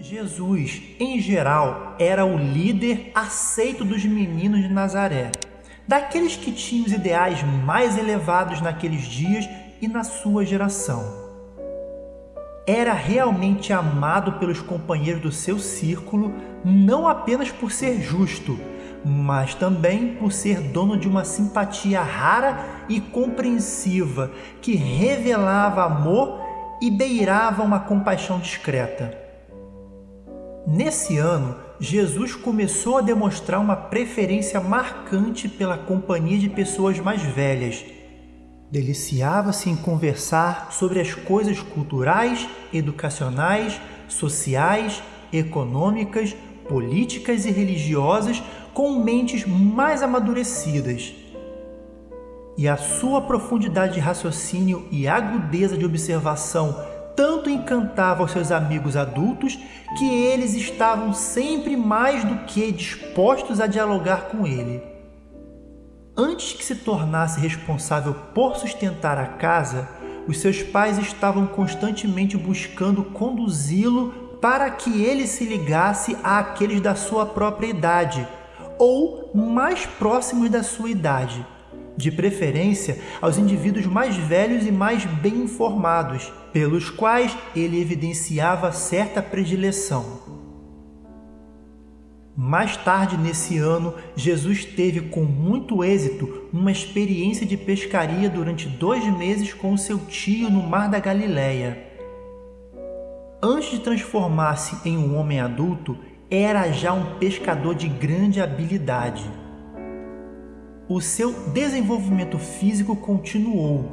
Jesus, em geral, era o líder aceito dos meninos de Nazaré, daqueles que tinham os ideais mais elevados naqueles dias e na sua geração. Era realmente amado pelos companheiros do seu círculo, não apenas por ser justo, mas também por ser dono de uma simpatia rara e compreensiva que revelava amor e beirava uma compaixão discreta. Nesse ano, Jesus começou a demonstrar uma preferência marcante pela companhia de pessoas mais velhas. Deliciava-se em conversar sobre as coisas culturais, educacionais, sociais, econômicas, políticas e religiosas com mentes mais amadurecidas. E a sua profundidade de raciocínio e agudeza de observação tanto encantava os seus amigos adultos que eles estavam sempre mais do que dispostos a dialogar com ele. Antes que se tornasse responsável por sustentar a casa, os seus pais estavam constantemente buscando conduzi-lo para que ele se ligasse àqueles da sua própria idade ou mais próximos da sua idade, de preferência aos indivíduos mais velhos e mais bem informados pelos quais ele evidenciava certa predileção. Mais tarde nesse ano, Jesus teve com muito êxito uma experiência de pescaria durante dois meses com seu tio no Mar da Galileia. Antes de transformar-se em um homem adulto, era já um pescador de grande habilidade. O seu desenvolvimento físico continuou,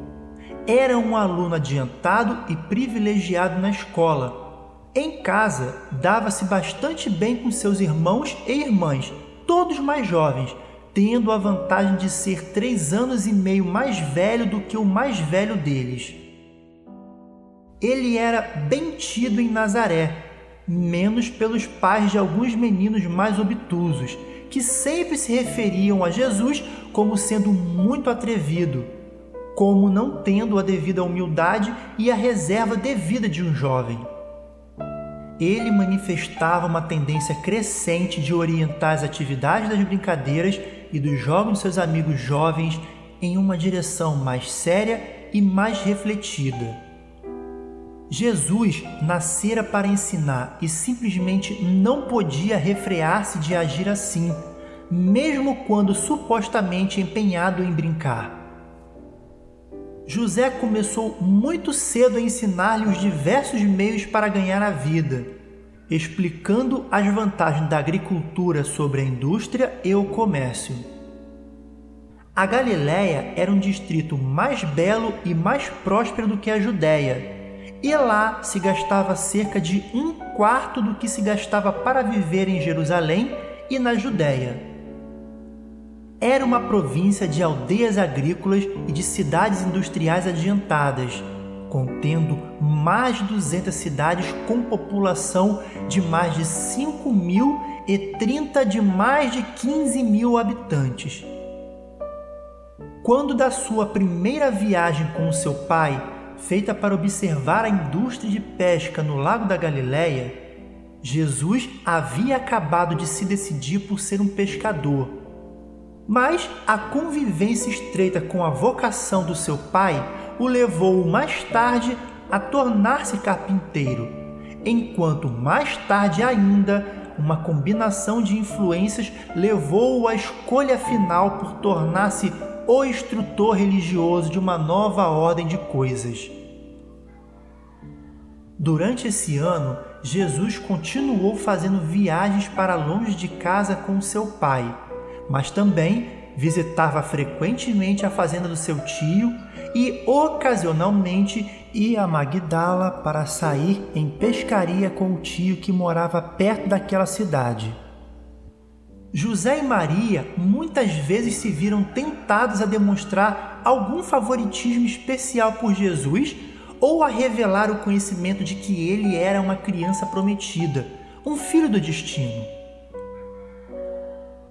era um aluno adiantado e privilegiado na escola. Em casa, dava-se bastante bem com seus irmãos e irmãs, todos mais jovens, tendo a vantagem de ser três anos e meio mais velho do que o mais velho deles. Ele era bem tido em Nazaré, menos pelos pais de alguns meninos mais obtusos, que sempre se referiam a Jesus como sendo muito atrevido, como não tendo a devida humildade e a reserva devida de um jovem. Ele manifestava uma tendência crescente de orientar as atividades das brincadeiras e dos jogos de seus amigos jovens em uma direção mais séria e mais refletida. Jesus nascera para ensinar e simplesmente não podia refrear-se de agir assim, mesmo quando supostamente empenhado em brincar. José começou muito cedo a ensinar-lhe os diversos meios para ganhar a vida, explicando as vantagens da agricultura sobre a indústria e o comércio. A Galiléia era um distrito mais belo e mais próspero do que a Judéia, e lá se gastava cerca de um quarto do que se gastava para viver em Jerusalém e na Judéia era uma província de aldeias agrícolas e de cidades industriais adiantadas, contendo mais de 200 cidades com população de mais de 5 mil e 30 de mais de 15 mil habitantes. Quando da sua primeira viagem com seu pai, feita para observar a indústria de pesca no Lago da Galileia, Jesus havia acabado de se decidir por ser um pescador. Mas a convivência estreita com a vocação do seu pai o levou mais tarde a tornar-se carpinteiro, enquanto mais tarde ainda uma combinação de influências levou-o à escolha final por tornar-se o instrutor religioso de uma nova ordem de coisas. Durante esse ano, Jesus continuou fazendo viagens para longe de casa com seu pai, mas também visitava frequentemente a fazenda do seu tio e ocasionalmente ia a Magdala para sair em pescaria com o tio que morava perto daquela cidade. José e Maria muitas vezes se viram tentados a demonstrar algum favoritismo especial por Jesus ou a revelar o conhecimento de que ele era uma criança prometida, um filho do destino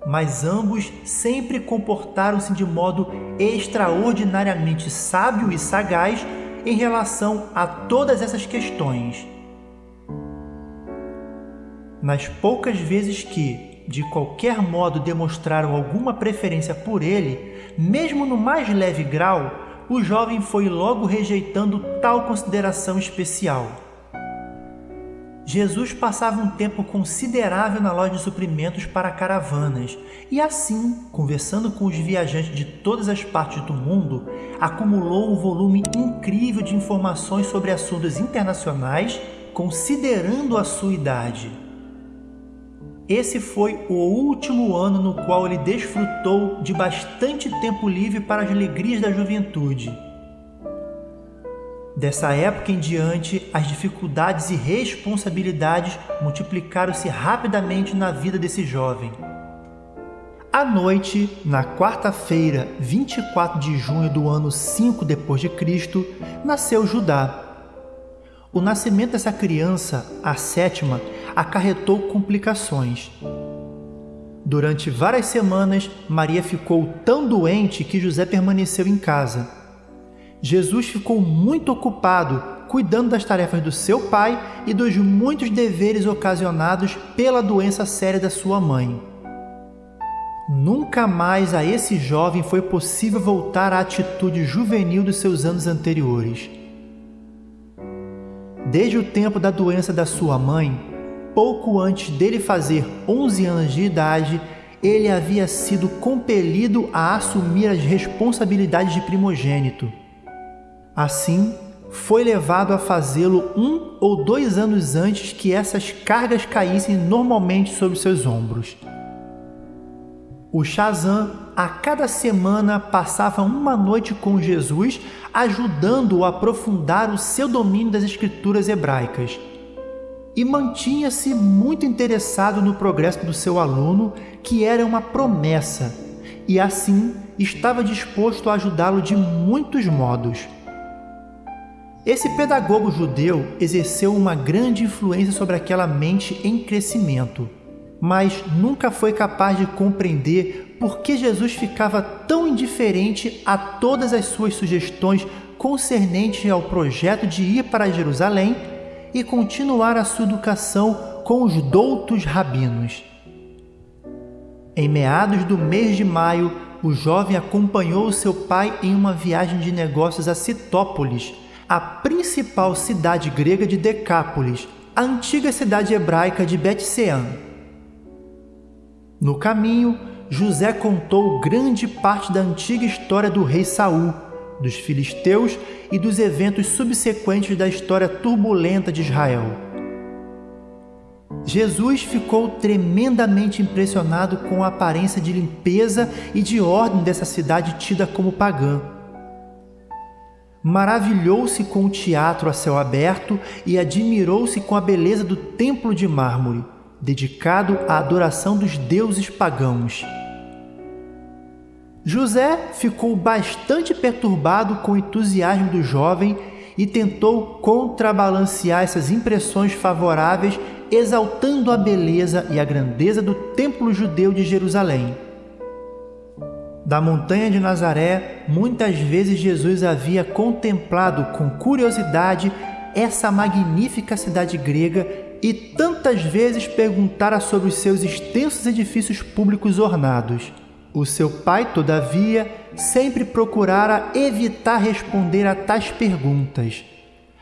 mas ambos sempre comportaram-se de modo extraordinariamente sábio e sagaz em relação a todas essas questões. nas poucas vezes que, de qualquer modo, demonstraram alguma preferência por ele, mesmo no mais leve grau, o jovem foi logo rejeitando tal consideração especial. Jesus passava um tempo considerável na loja de suprimentos para caravanas e, assim, conversando com os viajantes de todas as partes do mundo, acumulou um volume incrível de informações sobre assuntos internacionais, considerando a sua idade. Esse foi o último ano no qual ele desfrutou de bastante tempo livre para as alegrias da juventude. Dessa época em diante, as dificuldades e responsabilidades multiplicaram-se rapidamente na vida desse jovem. À noite, na quarta-feira, 24 de junho do ano 5 depois de Cristo, nasceu Judá. O nascimento dessa criança, a sétima, acarretou complicações. Durante várias semanas, Maria ficou tão doente que José permaneceu em casa. Jesus ficou muito ocupado cuidando das tarefas do seu pai e dos muitos deveres ocasionados pela doença séria da sua mãe. Nunca mais a esse jovem foi possível voltar à atitude juvenil dos seus anos anteriores. Desde o tempo da doença da sua mãe, pouco antes dele fazer 11 anos de idade, ele havia sido compelido a assumir as responsabilidades de primogênito. Assim, foi levado a fazê-lo um ou dois anos antes que essas cargas caíssem normalmente sobre seus ombros. O Shazam, a cada semana, passava uma noite com Jesus, ajudando-o a aprofundar o seu domínio das escrituras hebraicas e mantinha-se muito interessado no progresso do seu aluno, que era uma promessa, e assim estava disposto a ajudá-lo de muitos modos. Esse pedagogo judeu exerceu uma grande influência sobre aquela mente em crescimento, mas nunca foi capaz de compreender por que Jesus ficava tão indiferente a todas as suas sugestões concernentes ao projeto de ir para Jerusalém e continuar a sua educação com os doutos rabinos. Em meados do mês de maio, o jovem acompanhou seu pai em uma viagem de negócios a Citópolis, a principal cidade grega de Decápolis, a antiga cidade hebraica de Betsean. No caminho, José contou grande parte da antiga história do rei Saul, dos filisteus e dos eventos subsequentes da história turbulenta de Israel. Jesus ficou tremendamente impressionado com a aparência de limpeza e de ordem dessa cidade tida como pagã. Maravilhou-se com o teatro a céu aberto e admirou-se com a beleza do templo de mármore, dedicado à adoração dos deuses pagãos. José ficou bastante perturbado com o entusiasmo do jovem e tentou contrabalancear essas impressões favoráveis, exaltando a beleza e a grandeza do templo judeu de Jerusalém. Da montanha de Nazaré, muitas vezes Jesus havia contemplado com curiosidade essa magnífica cidade grega e tantas vezes perguntara sobre os seus extensos edifícios públicos ornados. O seu pai, todavia, sempre procurara evitar responder a tais perguntas.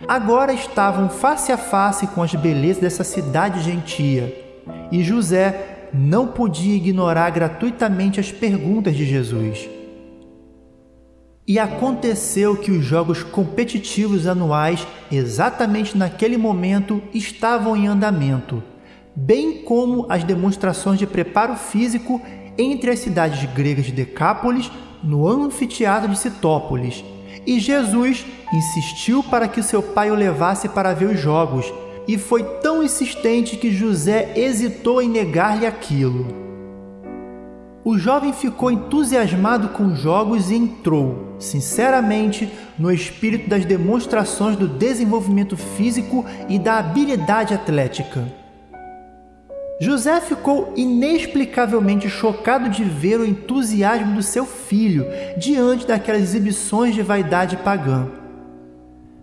Agora estavam face a face com as belezas dessa cidade gentia, e José não podia ignorar gratuitamente as perguntas de Jesus. E aconteceu que os jogos competitivos anuais, exatamente naquele momento, estavam em andamento, bem como as demonstrações de preparo físico entre as cidades gregas de Decápolis, no anfiteatro de Citópolis, e Jesus insistiu para que seu pai o levasse para ver os jogos, e foi tão insistente que José hesitou em negar-lhe aquilo. O jovem ficou entusiasmado com os jogos e entrou, sinceramente, no espírito das demonstrações do desenvolvimento físico e da habilidade atlética. José ficou inexplicavelmente chocado de ver o entusiasmo do seu filho diante daquelas exibições de vaidade pagã.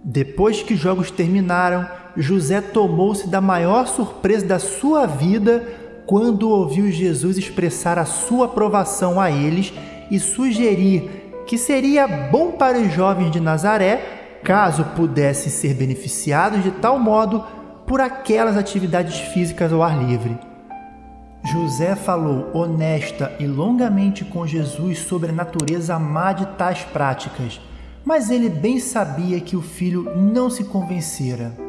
Depois que os jogos terminaram, José tomou-se da maior surpresa da sua vida quando ouviu Jesus expressar a sua aprovação a eles e sugerir que seria bom para os jovens de Nazaré, caso pudessem ser beneficiados de tal modo por aquelas atividades físicas ao ar livre. José falou honesta e longamente com Jesus sobre a natureza má de tais práticas, mas ele bem sabia que o filho não se convencera.